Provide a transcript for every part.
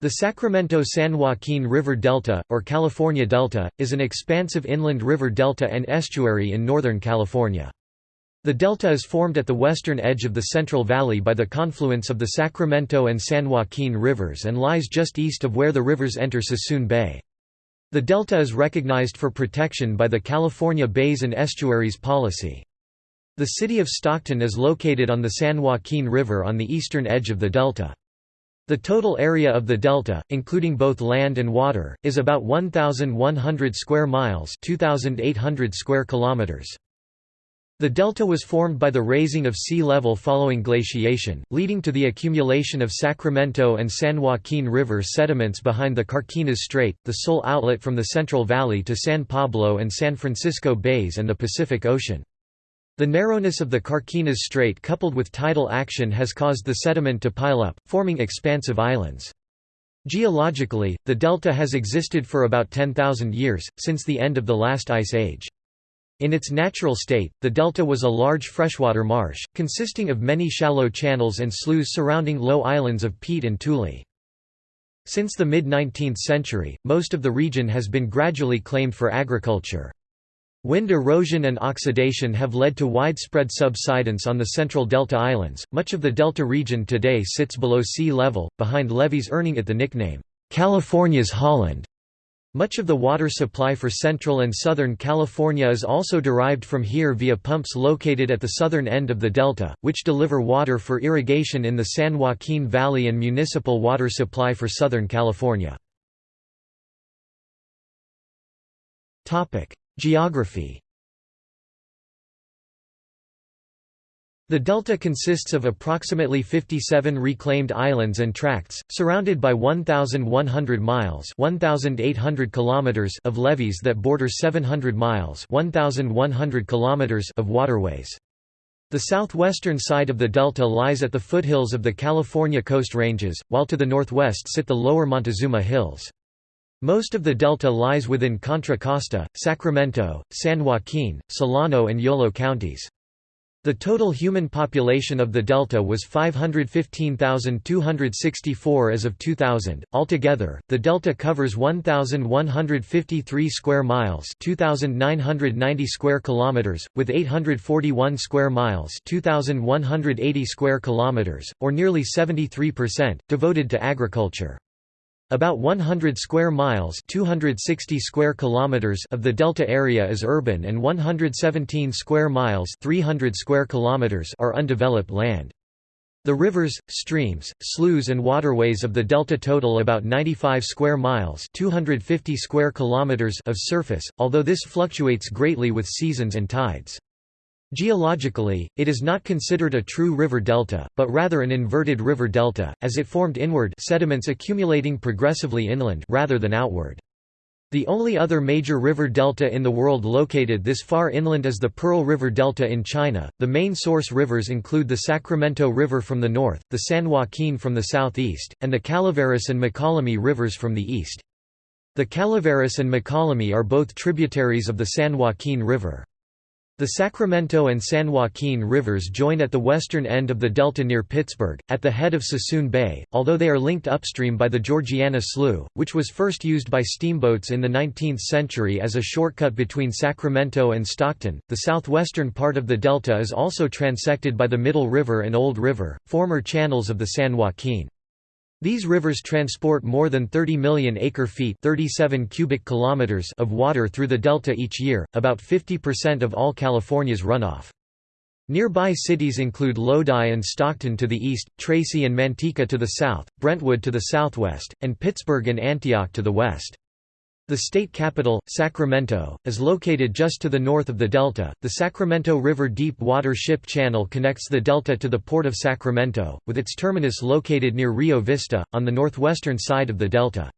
The Sacramento-San Joaquin River Delta, or California Delta, is an expansive inland river delta and estuary in Northern California. The delta is formed at the western edge of the Central Valley by the confluence of the Sacramento and San Joaquin rivers and lies just east of where the rivers enter Suisun Bay. The delta is recognized for protection by the California Bays and Estuaries Policy. The city of Stockton is located on the San Joaquin River on the eastern edge of the delta. The total area of the delta, including both land and water, is about 1,100 square miles 2,800 square kilometers. The delta was formed by the raising of sea level following glaciation, leading to the accumulation of Sacramento and San Joaquin River sediments behind the Carquinez Strait, the sole outlet from the Central Valley to San Pablo and San Francisco Bays and the Pacific Ocean. The narrowness of the Carquinez Strait coupled with tidal action has caused the sediment to pile up, forming expansive islands. Geologically, the delta has existed for about 10,000 years, since the end of the last ice age. In its natural state, the delta was a large freshwater marsh, consisting of many shallow channels and sloughs surrounding low islands of peat and tule. Since the mid-19th century, most of the region has been gradually claimed for agriculture. Wind erosion and oxidation have led to widespread subsidence on the central Delta Islands. Much of the Delta region today sits below sea level, behind levees earning it the nickname, California's Holland. Much of the water supply for central and southern California is also derived from here via pumps located at the southern end of the delta, which deliver water for irrigation in the San Joaquin Valley and municipal water supply for southern California. Geography The delta consists of approximately 57 reclaimed islands and tracts, surrounded by 1,100 miles 1,800 kilometers of levees that border 700 miles 1,100 kilometers of waterways. The southwestern side of the delta lies at the foothills of the California Coast Ranges, while to the northwest sit the lower Montezuma Hills. Most of the delta lies within Contra Costa, Sacramento, San Joaquin, Solano and Yolo counties. The total human population of the delta was 515,264 as of 2000. Altogether, the delta covers 1153 square miles, 2990 square kilometers, with 841 square miles, 2180 square kilometers, or nearly 73% devoted to agriculture. About 100 square miles 260 square kilometers of the delta area is urban and 117 square miles 300 square kilometers are undeveloped land. The rivers, streams, sloughs and waterways of the delta total about 95 square miles 250 square kilometers of surface, although this fluctuates greatly with seasons and tides. Geologically, it is not considered a true river delta, but rather an inverted river delta, as it formed inward sediments accumulating progressively inland rather than outward. The only other major river delta in the world located this far inland is the Pearl River Delta in China. The main source rivers include the Sacramento River from the north, the San Joaquin from the southeast, and the Calaveras and Mokelumne rivers from the east. The Calaveras and Mokelumne are both tributaries of the San Joaquin River. The Sacramento and San Joaquin rivers join at the western end of the delta near Pittsburg, at the head of Suisun Bay, although they are linked upstream by the Georgiana Slough, which was first used by steamboats in the 19th century as a shortcut between Sacramento and Stockton. The southwestern part of the delta is also transected by the Middle River and Old River, former channels of the San Joaquin. These rivers transport more than 30 million acre-feet 37 cubic kilometers of water through the delta each year, about 50% of all California's runoff. Nearby cities include Lodi and Stockton to the east, Tracy and Manteca to the south, Brentwood to the southwest, and Pittsburg and Antioch to the west. The state capital, Sacramento, is located just to the north of the delta. The Sacramento River Deep Water Ship Channel connects the delta to the port of Sacramento, with its terminus located near Rio Vista, on the northwestern side of the delta.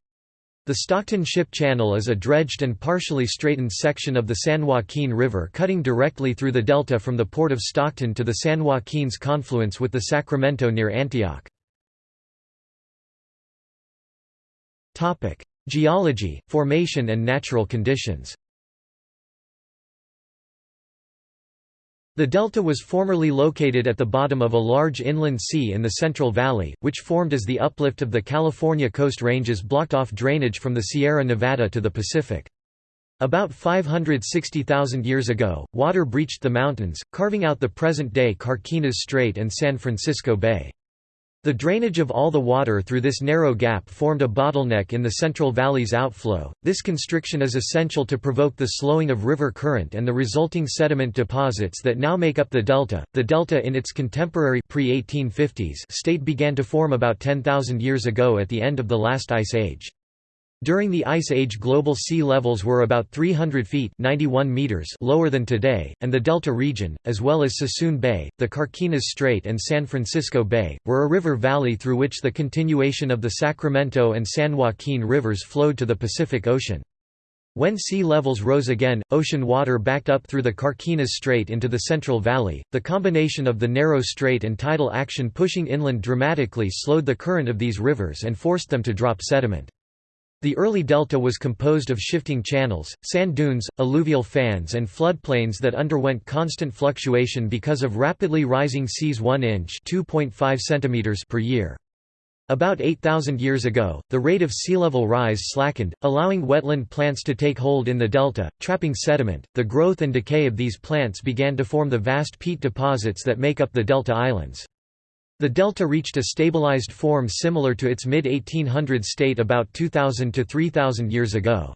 The Stockton Ship Channel is a dredged and partially straightened section of the San Joaquin River cutting directly through the delta from the port of Stockton to the San Joaquin's confluence with the Sacramento near Antioch. Geology, formation and natural conditions The delta was formerly located at the bottom of a large inland sea in the Central Valley, which formed as the uplift of the California coast ranges blocked off drainage from the Sierra Nevada to the Pacific. About 560,000 years ago, water breached the mountains, carving out the present-day Carquinez Strait and San Francisco Bay. The drainage of all the water through this narrow gap formed a bottleneck in the Central Valley's outflow. This constriction is essential to provoke the slowing of river current and the resulting sediment deposits that now make up the delta. The delta in its contemporary pre-1850s state began to form about 10,000 years ago at the end of the last ice age. During the Ice Age global sea levels were about 300 feet 91 meters lower than today, and the Delta region, as well as Suisun Bay, the Carquinez Strait and San Francisco Bay, were a river valley through which the continuation of the Sacramento and San Joaquin rivers flowed to the Pacific Ocean. When sea levels rose again, ocean water backed up through the Carquinez Strait into the Central Valley. The combination of the narrow strait and tidal action pushing inland dramatically slowed the current of these rivers and forced them to drop sediment. The early delta was composed of shifting channels, sand dunes, alluvial fans and floodplains that underwent constant fluctuation because of rapidly rising seas 1 inch centimeters per year. About 8,000 years ago, the rate of sea level rise slackened, allowing wetland plants to take hold in the delta, trapping sediment. The growth and decay of these plants began to form the vast peat deposits that make up the delta islands. The delta reached a stabilized form similar to its mid-1800s state about 2000 to 3000 years ago.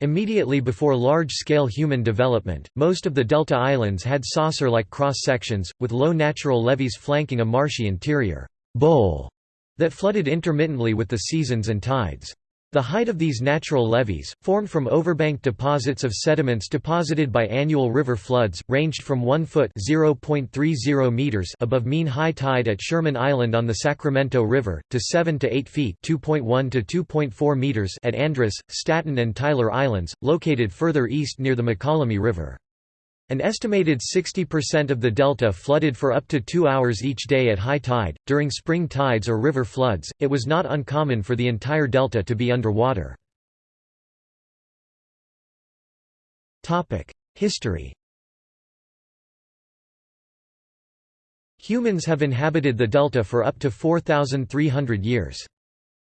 Immediately before large-scale human development, most of the delta islands had saucer-like cross-sections, with low natural levees flanking a marshy interior bowl that flooded intermittently with the seasons and tides. The height of these natural levees, formed from overbank deposits of sediments deposited by annual river floods, ranged from 1 foot meters above mean high tide at Sherman Island on the Sacramento River, to 7 to 8 feet to 2.4 meters at Andrus, Staten and Tyler Islands, located further east near the Mokelumne River. An estimated 60% of the delta flooded for up to two hours each day at high tide. During spring tides or river floods, it was not uncommon for the entire delta to be underwater. History Humans have inhabited the delta for up to 4,300 years.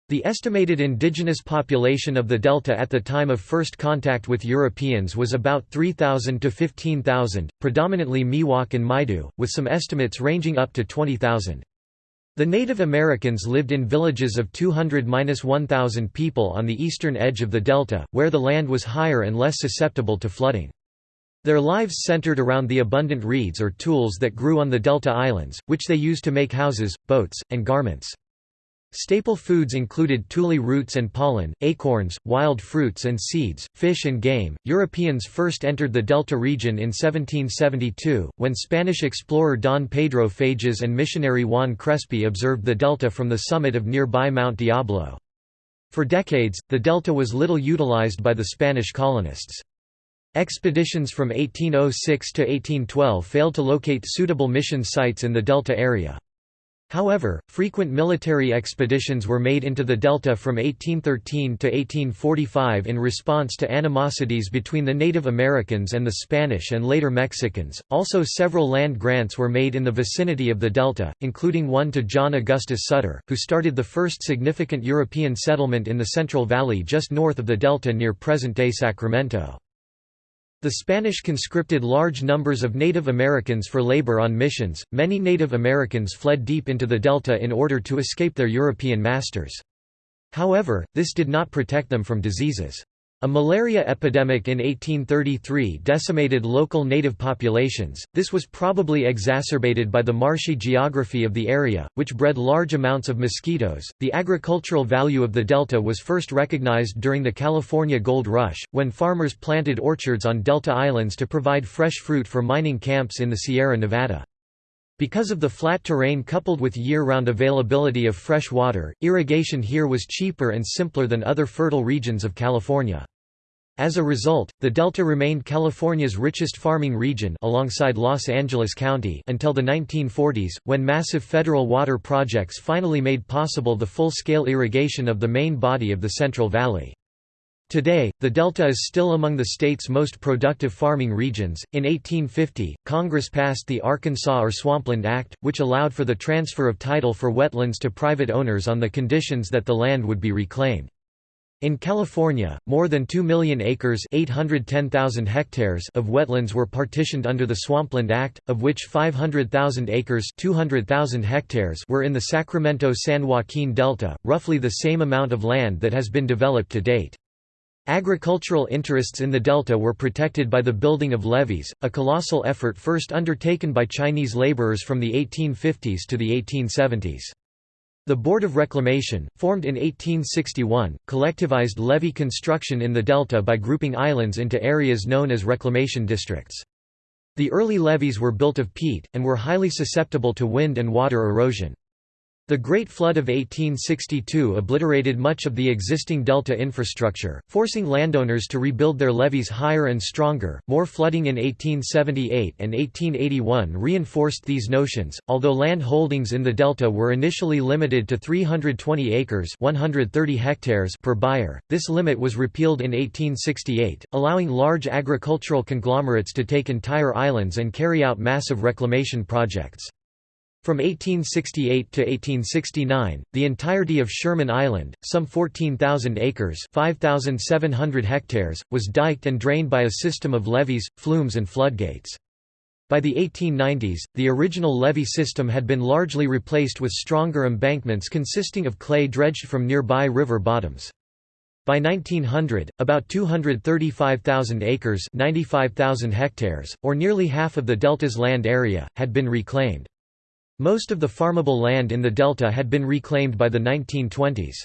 The estimated indigenous population of the delta at the time of first contact with Europeans was about 3,000 to 15,000, predominantly Miwok and Maidu, with some estimates ranging up to 20,000. The Native Americans lived in villages of 200–1,000 people on the eastern edge of the delta, where the land was higher and less susceptible to flooding. Their lives centered around the abundant reeds or tules that grew on the delta islands, which they used to make houses, boats, and garments. Staple foods included tule roots and pollen, acorns, wild fruits and seeds, fish and game. Europeans first entered the Delta region in 1772, when Spanish explorer Don Pedro Fages and missionary Juan Crespi observed the delta from the summit of nearby Mount Diablo. For decades, the delta was little utilized by the Spanish colonists. Expeditions from 1806 to 1812 failed to locate suitable mission sites in the delta area. However, frequent military expeditions were made into the delta from 1813 to 1845 in response to animosities between the Native Americans and the Spanish and later Mexicans. Also, several land grants were made in the vicinity of the delta, including one to John Augustus Sutter, who started the first significant European settlement in the Central Valley just north of the delta near present-day Sacramento. The Spanish conscripted large numbers of Native Americans for labor on missions. Many Native Americans fled deep into the delta in order to escape their European masters. However, this did not protect them from diseases. A malaria epidemic in 1833 decimated local native populations. This was probably exacerbated by the marshy geography of the area, which bred large amounts of mosquitoes. The agricultural value of the delta was first recognized during the California Gold Rush, when farmers planted orchards on delta islands to provide fresh fruit for mining camps in the Sierra Nevada. Because of the flat terrain coupled with year-round availability of fresh water, irrigation here was cheaper and simpler than other fertile regions of California. As a result, the Delta remained California's richest farming region alongside Los Angeles County until the 1940s, when massive federal water projects finally made possible the full-scale irrigation of the main body of the Central Valley. Today, the Delta is still among the state's most productive farming regions. In 1850, Congress passed the Arkansas or Swampland Act, which allowed for the transfer of title for wetlands to private owners on the conditions that the land would be reclaimed. In California, more than 2 million acres 810,000 hectares of wetlands were partitioned under the Swampland Act, of which 500,000 acres 200,000 hectares were in the Sacramento-San Joaquin Delta, roughly the same amount of land that has been developed to date. Agricultural interests in the delta were protected by the building of levees, a colossal effort first undertaken by Chinese laborers from the 1850s to the 1870s. The Board of Reclamation, formed in 1861, collectivized levee construction in the delta by grouping islands into areas known as reclamation districts. The early levees were built of peat, and were highly susceptible to wind and water erosion. The Great Flood of 1862 obliterated much of the existing delta infrastructure, forcing landowners to rebuild their levees higher and stronger. More flooding in 1878 and 1881 reinforced these notions. Although land holdings in the delta were initially limited to 320 acres (130 hectares) per buyer, this limit was repealed in 1868, allowing large agricultural conglomerates to take entire islands and carry out massive reclamation projects. From 1868 to 1869, the entirety of Sherman Island, some 14,000 acres 5,700 hectares, was diked and drained by a system of levees, flumes and floodgates. By the 1890s, the original levee system had been largely replaced with stronger embankments consisting of clay dredged from nearby river bottoms. By 1900, about 235,000 acres 95,000 hectares, or nearly half of the delta's land area, had been reclaimed. Most of the farmable land in the delta had been reclaimed by the 1920s.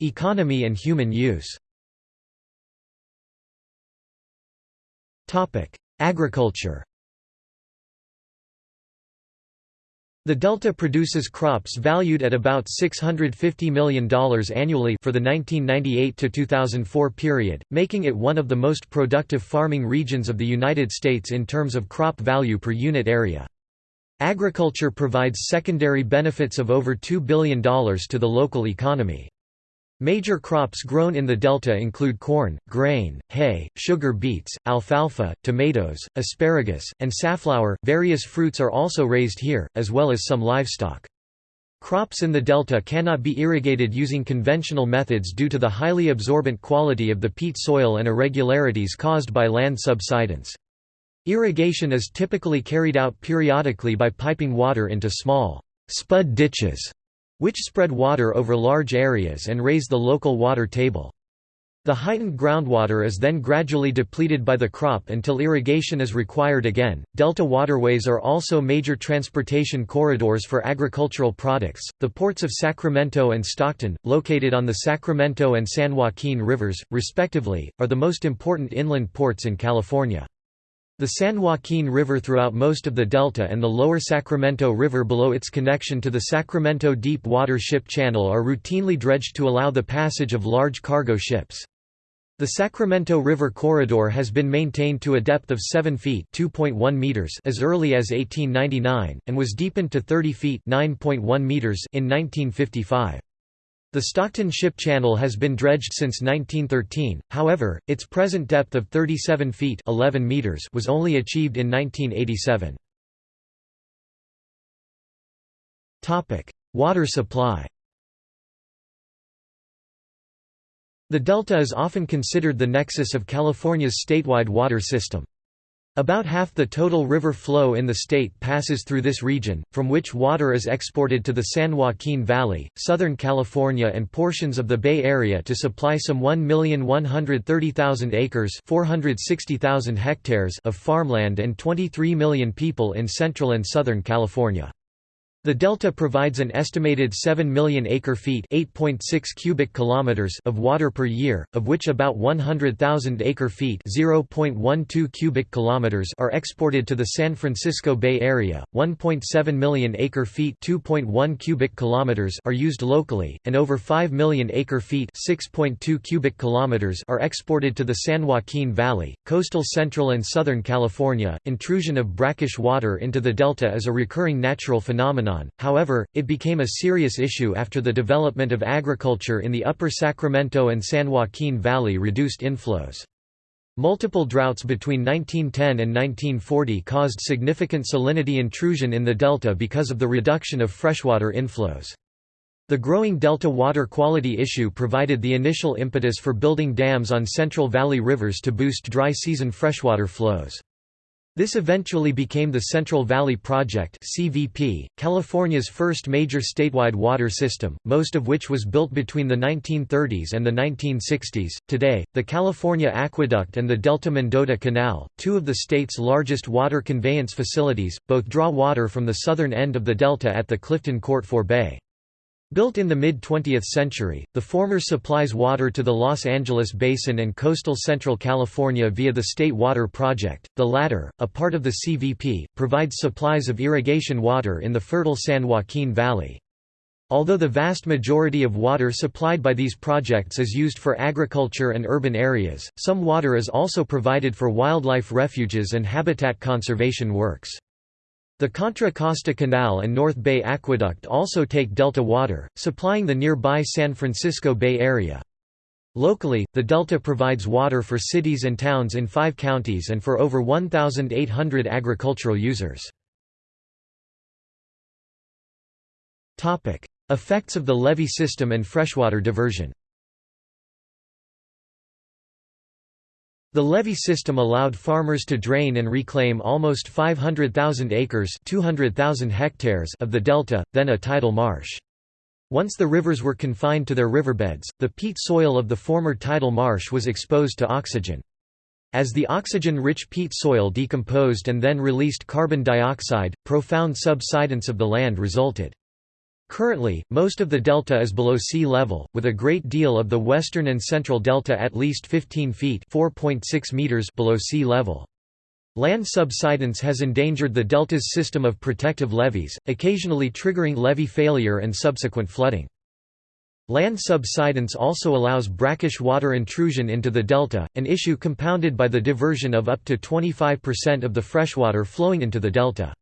Economy and human use Agriculture The Delta produces crops valued at about $650 million annually for the 1998–2004 period, making it one of the most productive farming regions of the United States in terms of crop value per unit area. Agriculture provides secondary benefits of over $2 billion to the local economy. Major crops grown in the delta include corn, grain, hay, sugar beets, alfalfa, tomatoes, asparagus, and safflower. Various fruits are also raised here, as well as some livestock. Crops in the delta cannot be irrigated using conventional methods due to the highly absorbent quality of the peat soil and irregularities caused by land subsidence. Irrigation is typically carried out periodically by piping water into small spud ditches which spread water over large areas and raise the local water table. The heightened groundwater is then gradually depleted by the crop until irrigation is required again. Delta waterways are also major transportation corridors for agricultural products. The ports of Sacramento and Stockton, located on the Sacramento and San Joaquin rivers, respectively, are the most important inland ports in California. The San Joaquin River throughout most of the delta and the lower Sacramento River below its connection to the Sacramento Deep Water Ship Channel are routinely dredged to allow the passage of large cargo ships. The Sacramento River corridor has been maintained to a depth of 7 feet meters as early as 1899, and was deepened to 30 feet meters in 1955. The Stockton Ship Channel has been dredged since 1913, however, its present depth of 37 feet 11 meters was only achieved in 1987. Water supply The Delta is often considered the nexus of California's statewide water system. About half the total river flow in the state passes through this region, from which water is exported to the San Joaquin Valley, Southern California and portions of the Bay Area to supply some 1,130,000 acres 460,000 hectares of farmland and 23 million people in Central and Southern California. The delta provides an estimated 7 million acre-feet (8.6 cubic kilometers) of water per year, of which about 100,000 acre-feet (0.12 cubic kilometers) are exported to the San Francisco Bay Area. 1.7 million acre-feet (2.1 cubic kilometers) are used locally, and over 5 million acre-feet (6.2 cubic kilometers) are exported to the San Joaquin Valley. Coastal Central and Southern California, intrusion of brackish water into the delta is a recurring natural phenomenon however, it became a serious issue after the development of agriculture in the upper Sacramento and San Joaquin Valley reduced inflows. Multiple droughts between 1910 and 1940 caused significant salinity intrusion in the delta because of the reduction of freshwater inflows. The growing delta water quality issue provided the initial impetus for building dams on Central Valley rivers to boost dry season freshwater flows. This eventually became the Central Valley Project (CVP), California's first major statewide water system, most of which was built between the 1930s and the 1960s. Today, the California Aqueduct and the Delta Mendota Canal, two of the state's largest water conveyance facilities, both draw water from the southern end of the delta at the Clifton Court Forebay. Built in the mid-20th century, the former supplies water to the Los Angeles Basin and coastal central California via the State Water Project, the latter, a part of the CVP, provides supplies of irrigation water in the fertile San Joaquin Valley. Although the vast majority of water supplied by these projects is used for agriculture and urban areas, some water is also provided for wildlife refuges and habitat conservation works. The Contra Costa Canal and North Bay Aqueduct also take delta water, supplying the nearby San Francisco Bay Area. Locally, the delta provides water for cities and towns in five counties and for over 1,800 agricultural users. Effects of the levee system and freshwater diversion The levee system allowed farmers to drain and reclaim almost 500,000 acres 200,000 hectares of the delta, then a tidal marsh. Once the rivers were confined to their riverbeds, the peat soil of the former tidal marsh was exposed to oxygen. As the oxygen-rich peat soil decomposed and then released carbon dioxide, profound subsidence of the land resulted. Currently, most of the delta is below sea level, with a great deal of the western and central delta at least 15 feet meters below sea level. Land subsidence has endangered the delta's system of protective levees, occasionally triggering levee failure and subsequent flooding. Land subsidence also allows brackish water intrusion into the delta, an issue compounded by the diversion of up to 25% of the freshwater flowing into the delta.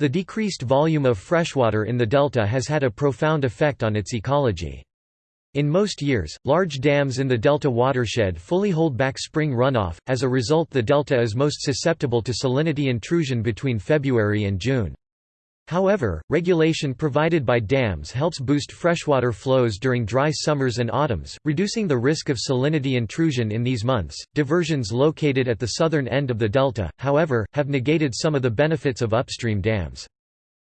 The decreased volume of freshwater in the delta has had a profound effect on its ecology. In most years, large dams in the delta watershed fully hold back spring runoff, as a result the delta is most susceptible to salinity intrusion between February and June. However, regulation provided by dams helps boost freshwater flows during dry summers and autumns, reducing the risk of salinity intrusion in these months. Diversions located at the southern end of the delta, however, have negated some of the benefits of upstream dams.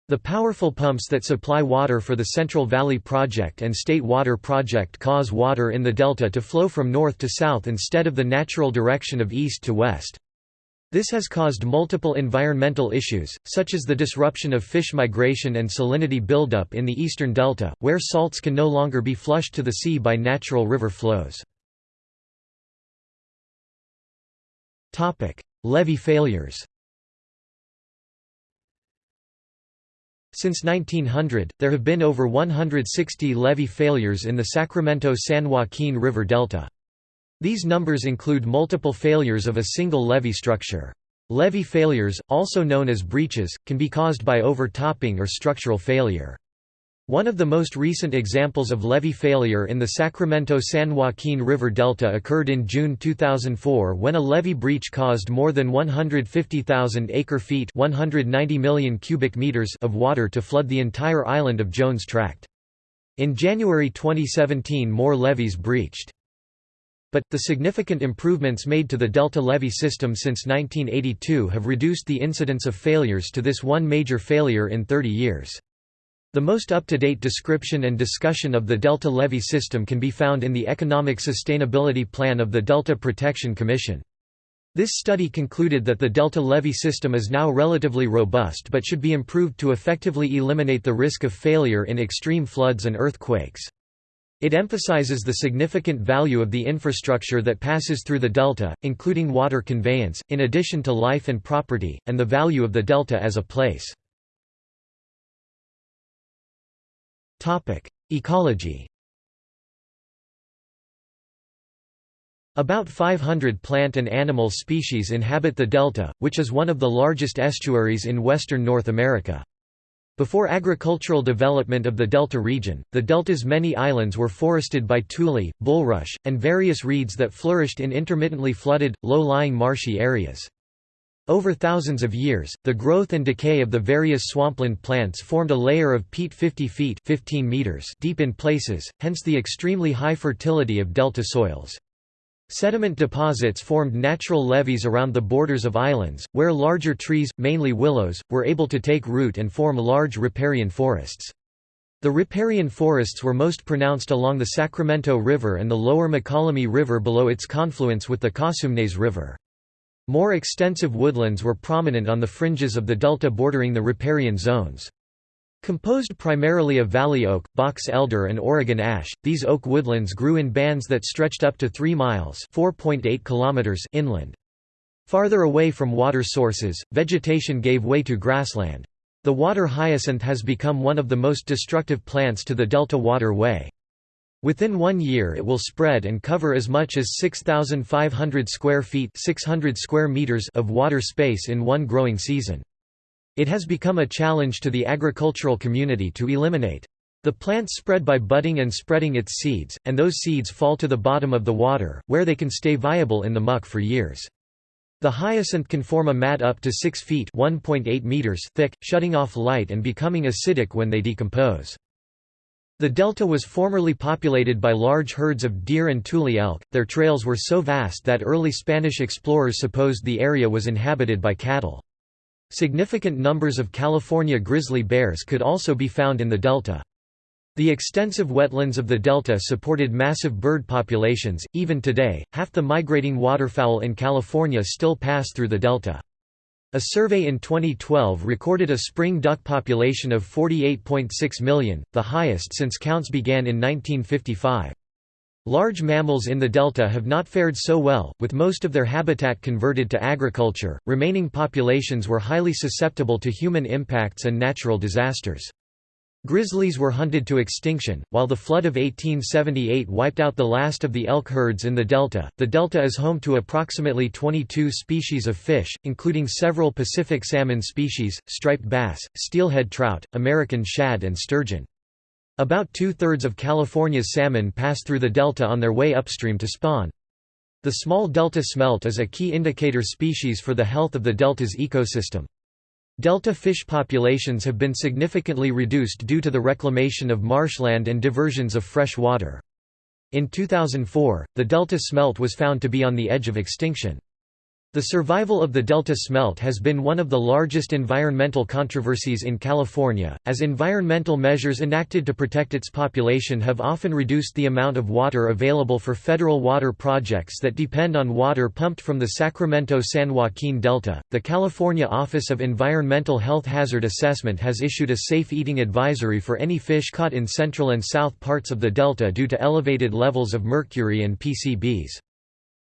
The powerful pumps that supply water for the Central Valley Project and State Water Project cause water in the delta to flow from north to south instead of the natural direction of east to west. This has caused multiple environmental issues, such as the disruption of fish migration and salinity buildup in the eastern delta, where salts can no longer be flushed to the sea by natural river flows. Levee failures Since 1900, there have been over 160 levee failures in the Sacramento-San Joaquin River Delta. These numbers include multiple failures of a single levee structure. Levee failures, also known as breaches, can be caused by overtopping or structural failure. One of the most recent examples of levee failure in the Sacramento-San Joaquin River Delta occurred in June 2004 when a levee breach caused more than 150,000 acre-feet 190 million cubic meters of water to flood the entire island of Jones Tract. In January 2017 more levees breached. But, the significant improvements made to the Delta levee system since 1982 have reduced the incidence of failures to this one major failure in 30 years. The most up-to-date description and discussion of the Delta levee system can be found in the Economic Sustainability Plan of the Delta Protection Commission. This study concluded that the Delta levee system is now relatively robust but should be improved to effectively eliminate the risk of failure in extreme floods and earthquakes. It emphasizes the significant value of the infrastructure that passes through the delta, including water conveyance, in addition to life and property, and the value of the delta as a place. Ecology About 500 plant and animal species inhabit the delta, which is one of the largest estuaries in western North America. Before agricultural development of the delta region, the delta's many islands were forested by tule, bulrush, and various reeds that flourished in intermittently flooded, low-lying marshy areas. Over thousands of years, the growth and decay of the various swampland plants formed a layer of peat 50 feet 15 meters deep in places, hence the extremely high fertility of delta soils. Sediment deposits formed natural levees around the borders of islands, where larger trees, mainly willows, were able to take root and form large riparian forests. The riparian forests were most pronounced along the Sacramento River and the lower Mokelumne River below its confluence with the Cosumnes River. More extensive woodlands were prominent on the fringes of the delta bordering the riparian zones. Composed primarily of valley oak, box elder and Oregon ash, these oak woodlands grew in bands that stretched up to 3 miles inland. Farther away from water sources, vegetation gave way to grassland. The water hyacinth has become one of the most destructive plants to the Delta waterway. Within one year it will spread and cover as much as 6,500 square feet 600 square meters of water space in one growing season. It has become a challenge to the agricultural community to eliminate. The plant spread by budding and spreading its seeds, and those seeds fall to the bottom of the water, where they can stay viable in the muck for years. The hyacinth can form a mat up to 6 feet meters thick, shutting off light and becoming acidic when they decompose. The delta was formerly populated by large herds of deer and tule elk, their trails were so vast that early Spanish explorers supposed the area was inhabited by cattle. Significant numbers of California grizzly bears could also be found in the delta. The extensive wetlands of the delta supported massive bird populations. Even today, half the migrating waterfowl in California still pass through the delta. A survey in 2012 recorded a spring duck population of 48.6 million, the highest since counts began in 1955. Large mammals in the delta have not fared so well, with most of their habitat converted to agriculture. Remaining populations were highly susceptible to human impacts and natural disasters. Grizzlies were hunted to extinction, while the flood of 1878 wiped out the last of the elk herds in the delta. The delta is home to approximately 22 species of fish, including several Pacific salmon species, striped bass, steelhead trout, American shad, and sturgeon. About two-thirds of California's salmon pass through the delta on their way upstream to spawn. The small delta smelt is a key indicator species for the health of the delta's ecosystem. Delta fish populations have been significantly reduced due to the reclamation of marshland and diversions of fresh water. In 2004, the delta smelt was found to be on the edge of extinction. The survival of the Delta smelt has been one of the largest environmental controversies in California, as environmental measures enacted to protect its population have often reduced the amount of water available for federal water projects that depend on water pumped from the Sacramento San Joaquin Delta. The California Office of Environmental Health Hazard Assessment has issued a safe eating advisory for any fish caught in central and south parts of the Delta due to elevated levels of mercury and PCBs.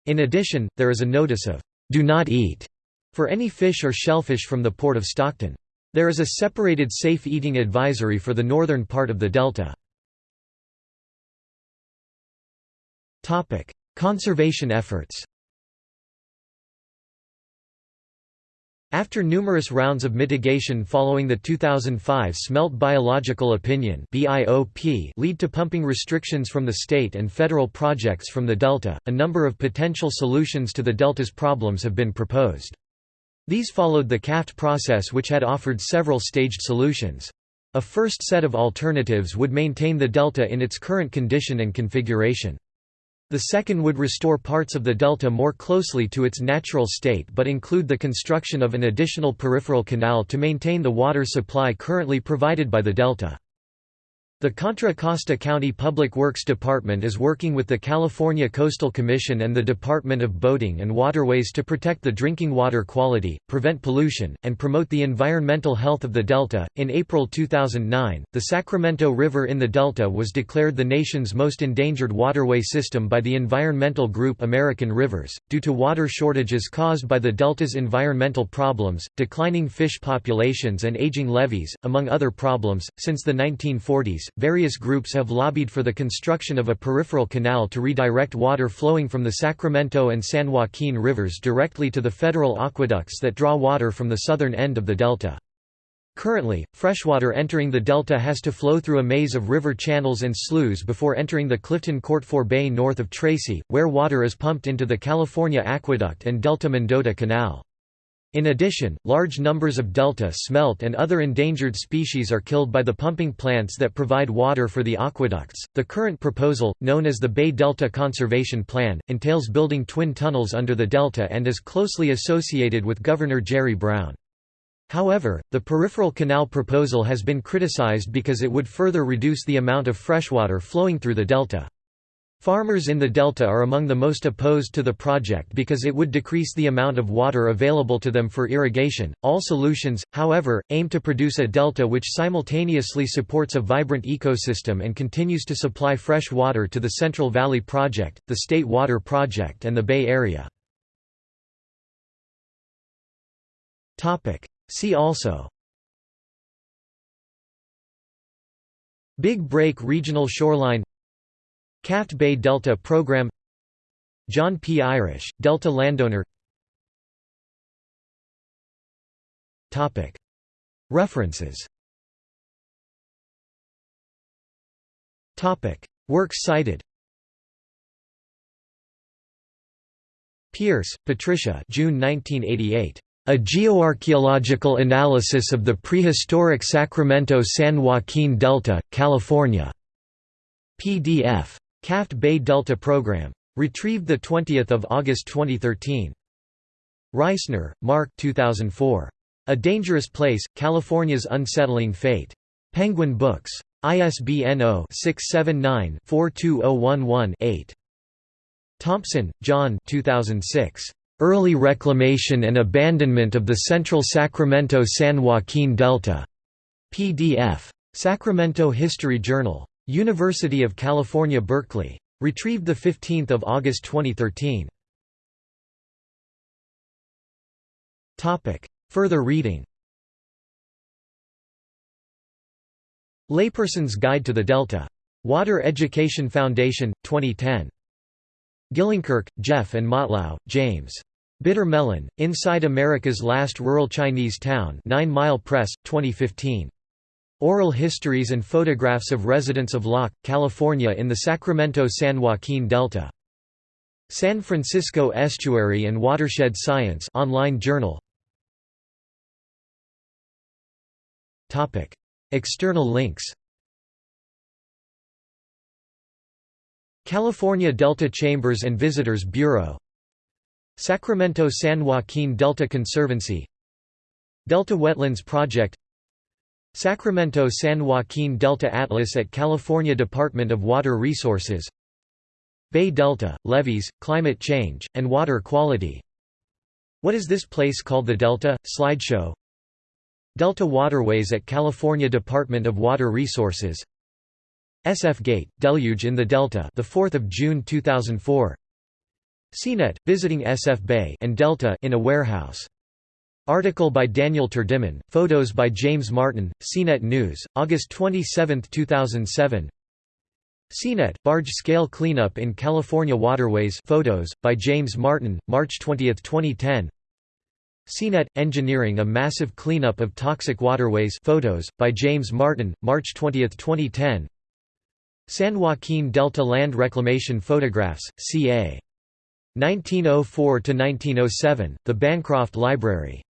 In addition, there is a notice of do not eat for any fish or shellfish from the port of Stockton. There is a separated safe eating advisory for the northern part of the delta. Conservation efforts After numerous rounds of mitigation following the 2005 Smelt Biological Opinion lead to pumping restrictions from the state and federal projects from the Delta, a number of potential solutions to the Delta's problems have been proposed. These followed the CALFED process which had offered several staged solutions. A first set of alternatives would maintain the Delta in its current condition and configuration. The second would restore parts of the delta more closely to its natural state but include the construction of an additional peripheral canal to maintain the water supply currently provided by the delta. The Contra Costa County Public Works Department is working with the California Coastal Commission and the Department of Boating and Waterways to protect the drinking water quality, prevent pollution, and promote the environmental health of the Delta. In April 2009, the Sacramento River in the Delta was declared the nation's most endangered waterway system by the environmental group American Rivers, due to water shortages caused by the Delta's environmental problems, declining fish populations, and aging levees, among other problems. Since the 1940s, various groups have lobbied for the construction of a peripheral canal to redirect water flowing from the Sacramento and San Joaquin rivers directly to the federal aqueducts that draw water from the southern end of the delta. Currently, freshwater entering the delta has to flow through a maze of river channels and sloughs before entering the Clifton Court Forebay north of Tracy, where water is pumped into the California Aqueduct and Delta Mendota Canal. In addition, large numbers of delta smelt and other endangered species are killed by the pumping plants that provide water for the aqueducts. The current proposal, known as the Bay Delta Conservation Plan, entails building twin tunnels under the delta and is closely associated with Governor Jerry Brown. However, the peripheral canal proposal has been criticized because it would further reduce the amount of freshwater flowing through the delta. Farmers in the delta are among the most opposed to the project because it would decrease the amount of water available to them for irrigation. All solutions, however, aim to produce a delta which simultaneously supports a vibrant ecosystem and continues to supply fresh water to the Central Valley Project, the State Water Project, and the Bay Area. Topic: See also Big Break Regional Shoreline CALFED Bay Delta Program John P. Irish, Delta landowner References Works cited Pierce, Patricia June 1988. A geoarchaeological analysis of the prehistoric Sacramento-San Joaquin Delta, California. PDF. CALFED Bay Delta Program. Retrieved 20 August 2013. Reisner, Marc 2004. A Dangerous Place, California's Unsettling Fate. Penguin Books. ISBN 0-679-42011-8. Thompson, John 2006. Early reclamation and abandonment of the central Sacramento-San Joaquin Delta. PDF. Sacramento History Journal. University of California Berkeley. Retrieved 15 August 2013. Further reading Layperson's Guide to the Delta. Water Education Foundation, 2010. Gillenkirk, Jeff and Motlow, James. Bitter Melon, Inside America's Last Rural Chinese Town 9 Mile Press, 2015. Oral histories and photographs of residents of Locke, California in the Sacramento-San Joaquin Delta. San Francisco Estuary and Watershed Science online journal. Topic: External links California Delta Chambers and Visitors Bureau Sacramento-San Joaquin Delta Conservancy Delta Wetlands Project Sacramento-San Joaquin Delta Atlas at California Department of Water Resources Bay Delta, levees, climate change, and water quality What is this place called the Delta? Slideshow Delta Waterways at California Department of Water Resources SF Gate, Deluge in the Delta the 4th of June 2004 CNET, visiting SF Bay and Delta in a warehouse. Article by Daniel Terdiman, photos by James Martin, CNET News, August 27, 2007 CNET, barge-scale cleanup in California waterways. Photos, by James Martin, March 20, 2010 CNET, engineering a massive cleanup of toxic waterways. Photos, by James Martin, March 20, 2010 San Joaquin Delta Land Reclamation Photographs, ca. 1904–1907, The Bancroft Library